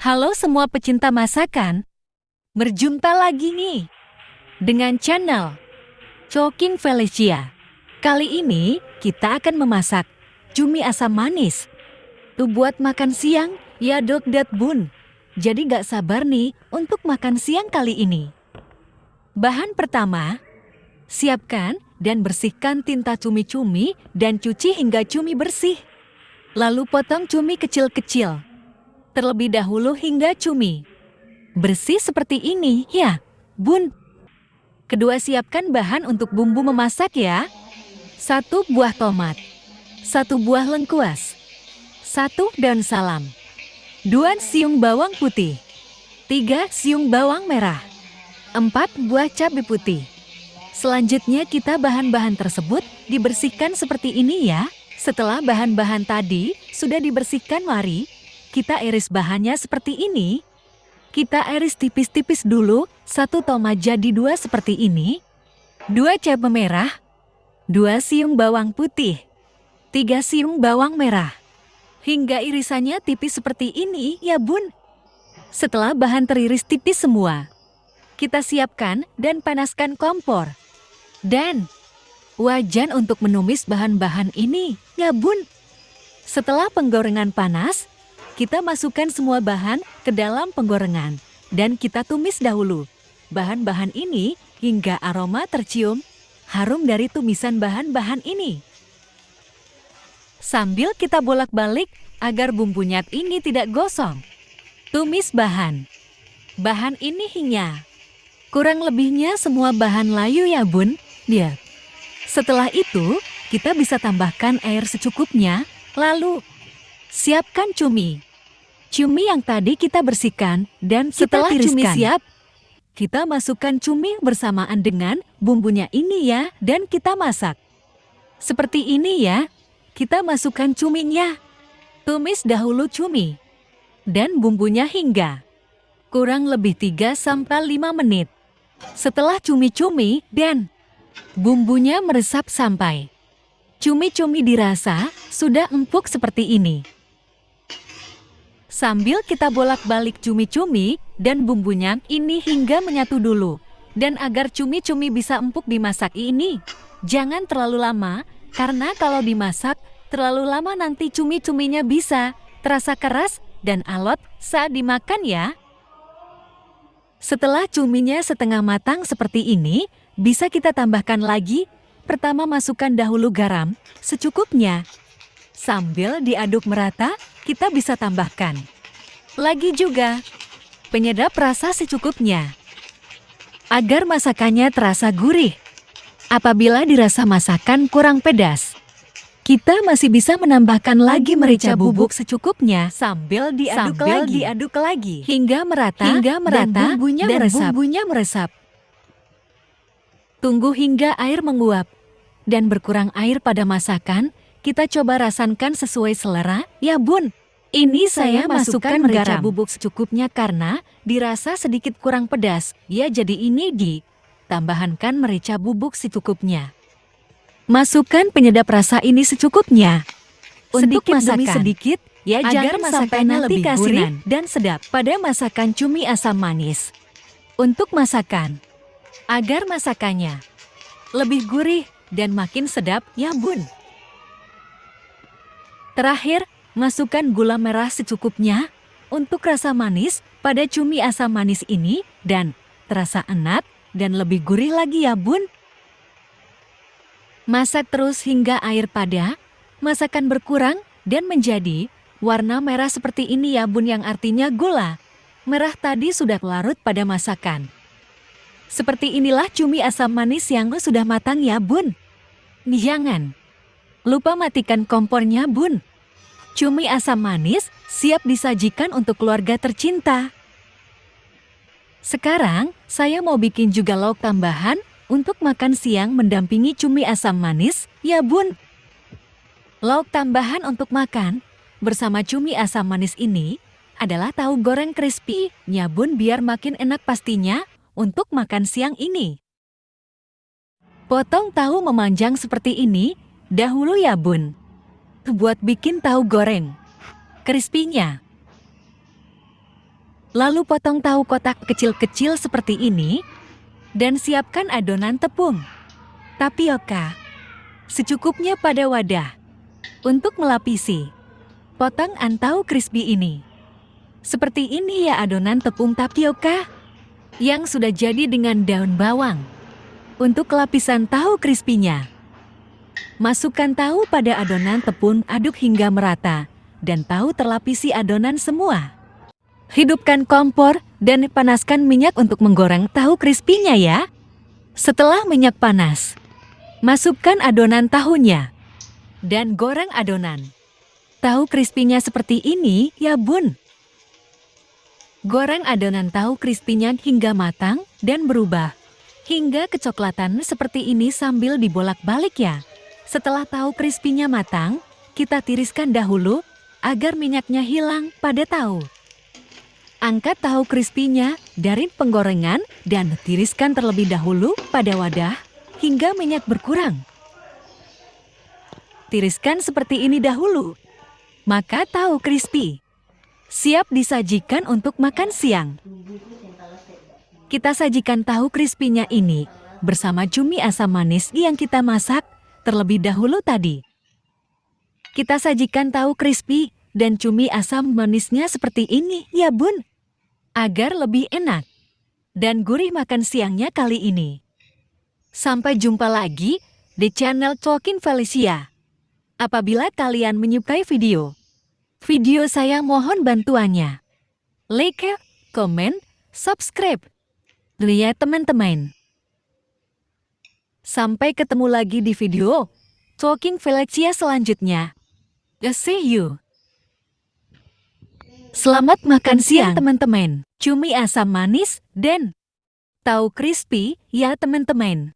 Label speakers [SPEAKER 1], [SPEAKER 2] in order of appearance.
[SPEAKER 1] Halo semua pecinta masakan. Berjumpa lagi nih dengan channel Choking Felicia. Kali ini kita akan memasak cumi asam manis. Tuh buat makan siang, ya dok dat bun. Jadi gak sabar nih untuk makan siang kali ini. Bahan pertama, siapkan dan bersihkan tinta cumi-cumi dan cuci hingga cumi bersih. Lalu potong cumi kecil-kecil terlebih dahulu hingga cumi. Bersih seperti ini, ya, bun. Kedua siapkan bahan untuk bumbu memasak ya. Satu buah tomat, satu buah lengkuas, satu daun salam, dua siung bawang putih, tiga siung bawang merah, empat buah cabai putih. Selanjutnya kita bahan-bahan tersebut dibersihkan seperti ini ya. Setelah bahan-bahan tadi sudah dibersihkan mari kita iris bahannya seperti ini. Kita iris tipis-tipis dulu, satu tomat jadi dua seperti ini. Dua cabai merah, dua siung bawang putih, tiga siung bawang merah. Hingga irisannya tipis seperti ini ya bun. Setelah bahan teriris tipis semua, kita siapkan dan panaskan kompor. Dan wajan untuk menumis bahan-bahan ini ya bun. Setelah penggorengan panas, kita masukkan semua bahan ke dalam penggorengan dan kita tumis dahulu. Bahan-bahan ini hingga aroma tercium harum dari tumisan bahan-bahan ini. Sambil kita bolak-balik agar bumbunya ini tidak gosong. Tumis bahan. Bahan ini hingga. Kurang lebihnya semua bahan layu ya bun, dia. Setelah itu, kita bisa tambahkan air secukupnya, lalu siapkan cumi. Cumi yang tadi kita bersihkan dan setelah cumi siap, kita masukkan cumi bersamaan dengan bumbunya ini ya dan kita masak. Seperti ini ya, kita masukkan cuminya. Tumis dahulu cumi dan bumbunya hingga kurang lebih 3-5 menit. Setelah cumi-cumi dan bumbunya meresap sampai cumi-cumi dirasa sudah empuk seperti ini. Sambil kita bolak-balik cumi-cumi dan bumbunya ini hingga menyatu dulu. Dan agar cumi-cumi bisa empuk dimasak ini, jangan terlalu lama karena kalau dimasak terlalu lama nanti cumi-cuminya bisa terasa keras dan alot saat dimakan ya. Setelah cuminya setengah matang seperti ini, bisa kita tambahkan lagi. Pertama masukkan dahulu garam secukupnya. Sambil diaduk merata, kita bisa tambahkan. Lagi juga, penyedap rasa secukupnya. Agar masakannya terasa gurih. Apabila dirasa masakan kurang pedas, kita masih bisa menambahkan lagi merica bubuk secukupnya sambil diaduk sambil lagi, diaduk lagi hingga merata, hingga merata dan bumbunya dan meresap. bumbunya meresap. Tunggu hingga air menguap dan berkurang air pada masakan, kita coba rasankan sesuai selera, ya bun. Ini saya masukkan merica bubuk secukupnya karena dirasa sedikit kurang pedas. Ya jadi ini di tambahkan merica bubuk secukupnya. Masukkan penyedap rasa ini secukupnya. Untuk sedikit masakan, demi sedikit, ya agar masakannya lebih gurih dan sedap pada masakan cumi asam manis. Untuk masakan, agar masakannya lebih gurih dan makin sedap, ya bun. Terakhir, masukkan gula merah secukupnya untuk rasa manis pada cumi asam manis ini dan terasa enak dan lebih gurih lagi ya bun. Masak terus hingga air pada, masakan berkurang dan menjadi warna merah seperti ini ya bun yang artinya gula. Merah tadi sudah larut pada masakan. Seperti inilah cumi asam manis yang sudah matang ya bun. Jangan lupa matikan kompornya bun. Cumi asam manis siap disajikan untuk keluarga tercinta. Sekarang, saya mau bikin juga lauk tambahan untuk makan siang mendampingi cumi asam manis, ya bun. Lauk tambahan untuk makan bersama cumi asam manis ini adalah tahu goreng crispy, ya bun biar makin enak pastinya untuk makan siang ini. Potong tahu memanjang seperti ini dahulu ya bun buat bikin tahu goreng. Crispy-nya. Lalu potong tahu kotak kecil-kecil seperti ini dan siapkan adonan tepung, tapioka, secukupnya pada wadah. Untuk melapisi, potong tahu crispy ini. Seperti ini ya adonan tepung tapioka yang sudah jadi dengan daun bawang. Untuk lapisan tahu crispy-nya, masukkan tahu pada adonan tepung aduk hingga merata dan tahu terlapisi adonan semua. Hidupkan kompor dan panaskan minyak untuk menggoreng tahu crispy-nya ya. Setelah minyak panas, masukkan adonan tahunya dan goreng adonan. Tahu crispy-nya seperti ini ya bun. Goreng adonan tahu crispy-nya hingga matang dan berubah hingga kecoklatan seperti ini sambil dibolak-balik ya. Setelah tahu crispy-nya matang, kita tiriskan dahulu agar minyaknya hilang pada tahu. Angkat tahu crispy-nya dari penggorengan dan tiriskan terlebih dahulu pada wadah hingga minyak berkurang. Tiriskan seperti ini dahulu, maka tahu crispy siap disajikan untuk makan siang. Kita sajikan tahu crispy-nya ini bersama cumi asam manis yang kita masak terlebih dahulu tadi. Kita sajikan tahu crispy dan cumi asam manisnya seperti ini, ya bun. Agar lebih enak dan gurih makan siangnya kali ini. Sampai jumpa lagi di channel Talking Felicia. Apabila kalian menyukai video, video saya mohon bantuannya. Like, komen, subscribe Lihat teman-teman. Sampai ketemu lagi di video Talking Felicia selanjutnya. See you. Selamat makan siang teman-teman. Cumi asam manis dan tahu crispy ya teman-teman.